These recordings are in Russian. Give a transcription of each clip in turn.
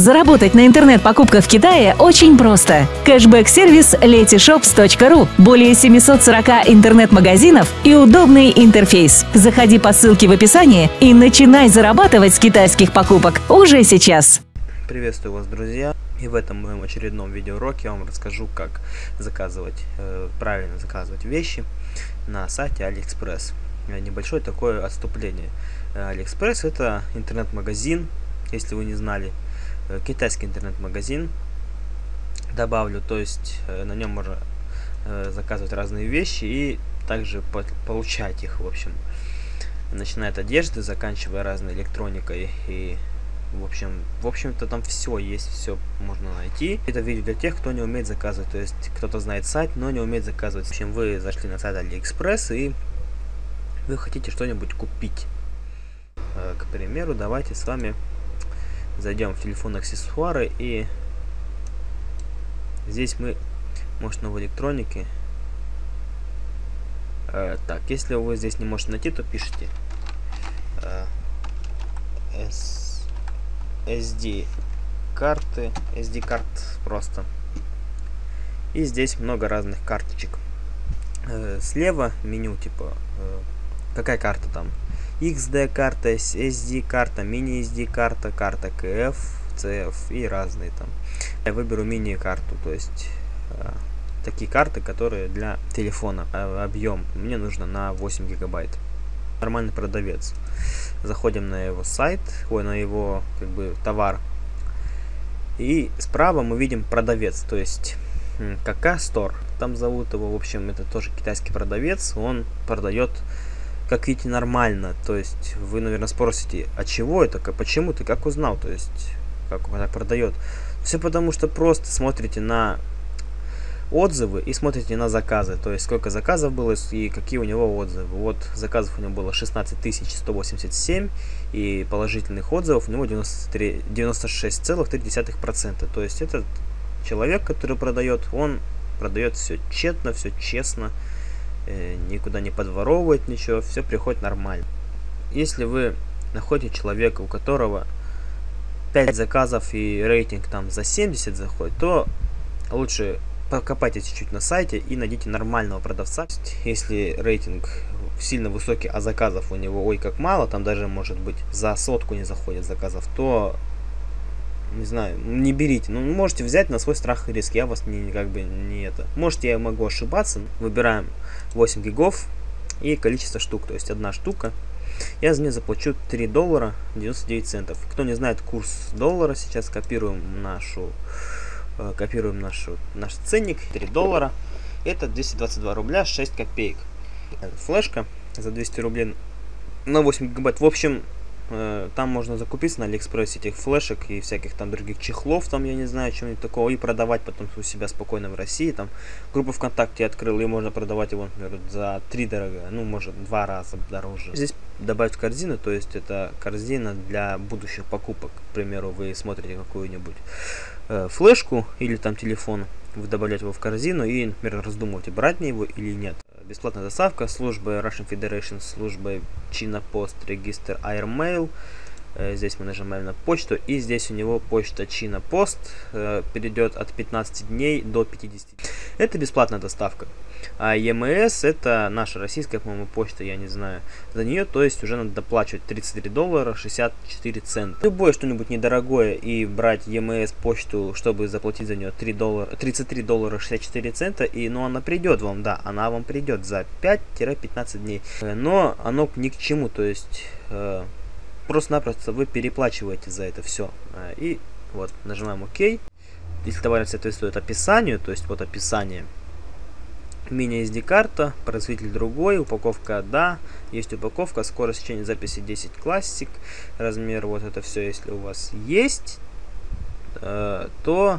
Заработать на интернет-покупках в Китае очень просто. Кэшбэк-сервис letyshops.ru. Более 740 интернет-магазинов и удобный интерфейс. Заходи по ссылке в описании и начинай зарабатывать с китайских покупок уже сейчас. Приветствую вас, друзья! И в этом моем очередном видеоуроке я вам расскажу, как заказывать, э, правильно заказывать вещи на сайте AliExpress. Э, небольшое такое отступление. Э, AliExpress это интернет-магазин, если вы не знали, э, китайский интернет-магазин. Добавлю, то есть э, на нем можно э, заказывать разные вещи и также по получать их, в общем. Начиная от одежды, заканчивая разной электроникой и в общем, в общем-то там все есть, все можно найти. Это видео для тех, кто не умеет заказывать, то есть кто-то знает сайт, но не умеет заказывать. В общем, вы зашли на сайт AliExpress и вы хотите что-нибудь купить. Э, к примеру, давайте с вами зайдем в телефон аксессуары и здесь мы, может, в электронике. Э, так, если вы здесь не можете найти, то пишите э, SD карты, SD карт просто. И здесь много разных карточек. Э, слева меню типа э, какая карта там? XD карта, SD карта, мини SD карта, карта KF, CF и разные там. Я выберу мини карту, то есть э, такие карты, которые для телефона. Объем мне нужно на 8 гигабайт нормальный продавец. Заходим на его сайт, ой, на его как бы товар. И справа мы видим продавец, то есть КК Store. Там зовут его, в общем, это тоже китайский продавец. Он продает, как видите, нормально. То есть вы, наверное, спросите, а чего это, почему ты, как узнал, то есть как он так продает. Все потому, что просто смотрите на отзывы и смотрите на заказы, то есть сколько заказов было и какие у него отзывы. Вот заказов у него было 16 187 и положительных отзывов у него 96,3%. То есть этот человек, который продает, он продает все тщетно, все честно, никуда не подворовывает ничего, все приходит нормально. Если вы находите человека, у которого 5 заказов и рейтинг там за 70 заходит, то лучше покопайтесь чуть-чуть на сайте и найдите нормального продавца. Если рейтинг сильно высокий, а заказов у него ой как мало, там даже может быть за сотку не заходит заказов, то не знаю, не берите. Ну, можете взять на свой страх и риск. Я вас не, как бы не это. Может, я могу ошибаться. Выбираем 8 гигов и количество штук. То есть одна штука. Я за нее заплачу 3 доллара 99 центов. Кто не знает курс доллара, сейчас копируем нашу Э, копируем нашу, наш ценник, 3 доллара. Это 222 рубля 6 копеек. Флешка за 200 рублей на 8 гигабайт. В общем, там можно закупиться на Алиэкспрессе этих флешек и всяких там других чехлов, там я не знаю, чем-нибудь такого, и продавать потом у себя спокойно в России. Там группу ВКонтакте открыл, и можно продавать его, например, за 3 дорого, ну, может, два раза дороже. Здесь добавить в корзину, то есть это корзина для будущих покупок. К примеру, вы смотрите какую-нибудь э, флешку или там телефон, вы добавляете его в корзину и, например, раздумываете, брать мне его или нет. Бесплатная доставка, служба Russian Federation, служба China Post, регистр Airmail. Э, здесь мы нажимаем на почту, и здесь у него почта China Post э, перейдет от 15 дней до 50. Это бесплатная доставка. А EMS это наша российская, по-моему, почта, я не знаю. За нее, то есть, уже надо доплачивать 33 доллара 64 цента. Любое что-нибудь недорогое и брать EMS почту, чтобы заплатить за нее 3 доллара, 33 доллара 64 цента, и, ну, она придет вам, да, она вам придет за 5-15 дней. Э, но оно ни к чему, то есть, просто-напросто вы переплачиваете за это все. Э, и вот, нажимаем ОК. Если товар соответствует описанию, то есть вот описание, Мини-SD карта, производитель другой, упаковка да, есть упаковка, скорость чтения записи 10 классик, размер вот это все, если у вас есть, э, то,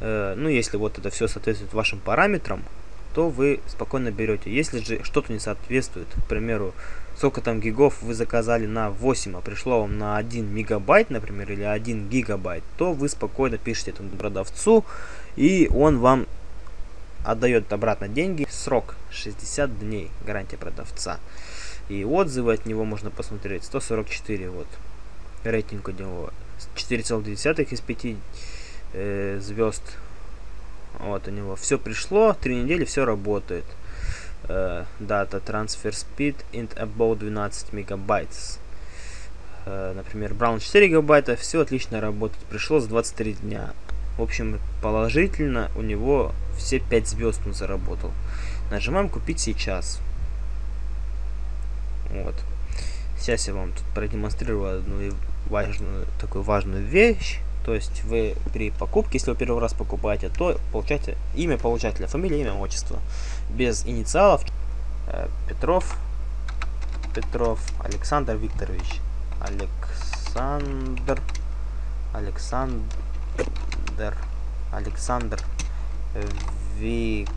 э, ну если вот это все соответствует вашим параметрам, то вы спокойно берете. Если же что-то не соответствует, к примеру, сколько там гигов вы заказали на 8, а пришло вам на 1 мегабайт, например, или 1 гигабайт, то вы спокойно пишете этому продавцу, и он вам отдает обратно деньги. Срок 60 дней, гарантия продавца. И отзывы от него можно посмотреть. 144 вот. Рейтинг у него 4,2 из 5 э, звезд. Вот у него все пришло, 3 недели все работает. Э, дата transfer speed int about 12 мегабайт. Э, например, Brown 4 гигабайта, все отлично работает. Пришло за 23 дня. В общем, положительно у него все 5 звезд он заработал. Нажимаем купить сейчас. Вот. Сейчас я вам тут продемонстрирую одну важную, такую важную вещь. То есть вы при покупке, если вы первый раз покупаете, то получаете имя получателя, фамилия, имя, отчество. Без инициалов. Э, Петров, Петров, Александр Викторович. Александр, Александр, Александр Викторович.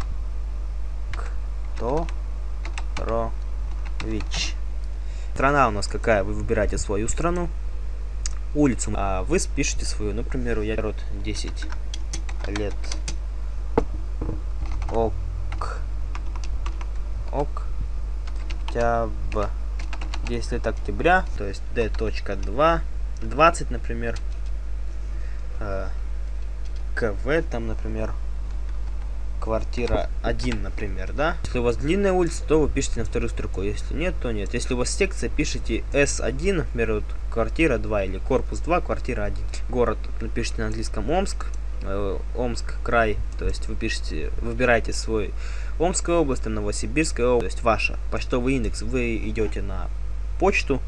Страна у нас какая? Вы выбираете свою страну улицу, а вы спишете свою. Например, я род 10 лет. Ок. Ок. Октябрь. 10 лет октября, то есть d.2, 20, например. Э, КВ там, например, квартира 1, например, да? Если у вас длинная улица, то вы пишете на вторую строку. Если нет, то нет. Если у вас секция, пишите S1, например, вот квартира 2 или корпус 2, квартира 1. Город напишите на английском Омск, э, Омск, край, то есть вы пишете, выбираете свой Омская область, Новосибирская область, то есть ваша почтовый индекс, вы идете на почту,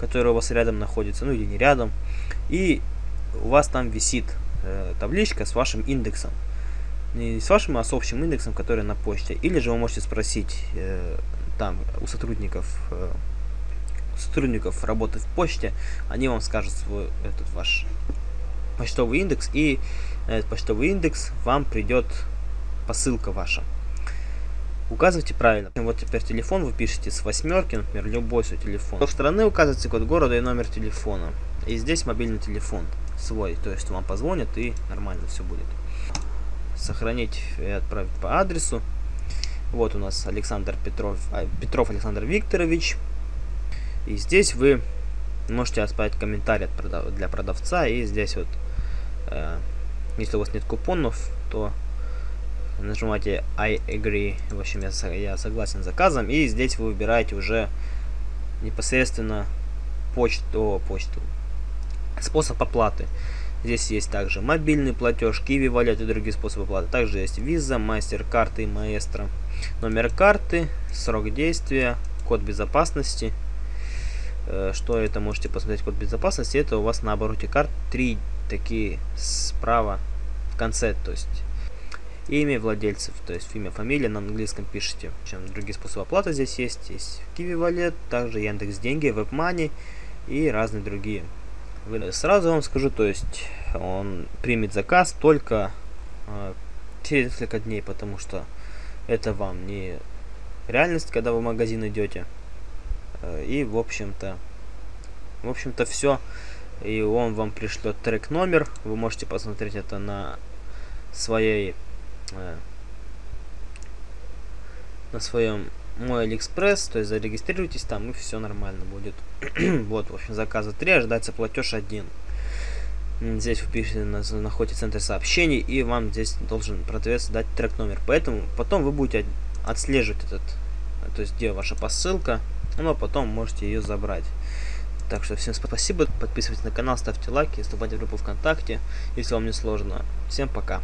которая у вас рядом находится, ну или не рядом, и у вас там висит э, табличка с вашим индексом не с вашим, а с общим индексом, который на почте. Или же вы можете спросить э, там у сотрудников э, сотрудников работы в почте, они вам скажут свой этот ваш почтовый индекс, и этот почтовый индекс вам придет посылка ваша. Указывайте правильно. Вот теперь телефон вы пишете с восьмерки, например, любой свой телефон. С стороны указывайте код города и номер телефона. И здесь мобильный телефон свой, то есть вам позвонят и нормально все будет сохранить и отправить по адресу. Вот у нас Александр Петров, а, Петров Александр Викторович. И здесь вы можете оставить комментарий продав, для продавца. И здесь вот, э, если у вас нет купонов, то нажимаете I agree. В общем, я, я согласен с заказом. И здесь вы выбираете уже непосредственно почту, почту способ оплаты. Здесь есть также мобильный платеж, Kiwi Wallet и другие способы оплаты. Также есть Visa, MasterCard и Maestro. Номер карты, срок действия, код безопасности. Э, что это? Можете посмотреть код безопасности. Это у вас на обороте карт три такие справа в конце. То есть имя владельцев, то есть имя, фамилия на английском пишите. Чем другие способы оплаты здесь есть. Есть Kiwi Wallet, также Яндекс Деньги, WebMoney и разные другие. Сразу вам скажу, то есть он примет заказ только э, через несколько дней, потому что это вам не реальность, когда вы в магазин идете. Э, и в общем-то, в общем-то все. И он вам пришлет трек номер. Вы можете посмотреть это на своей э, на своем мой Алиэкспресс, то есть зарегистрируйтесь там и все нормально будет. вот, в общем, заказа 3, ожидается платеж 1. Здесь вы находите центр сообщений, и вам здесь должен продавец дать трек номер. Поэтому потом вы будете отслеживать этот, то есть где ваша посылка, ну а потом можете ее забрать. Так что всем спасибо, подписывайтесь на канал, ставьте лайки, вступайте в группу ВКонтакте, если вам не сложно. Всем пока.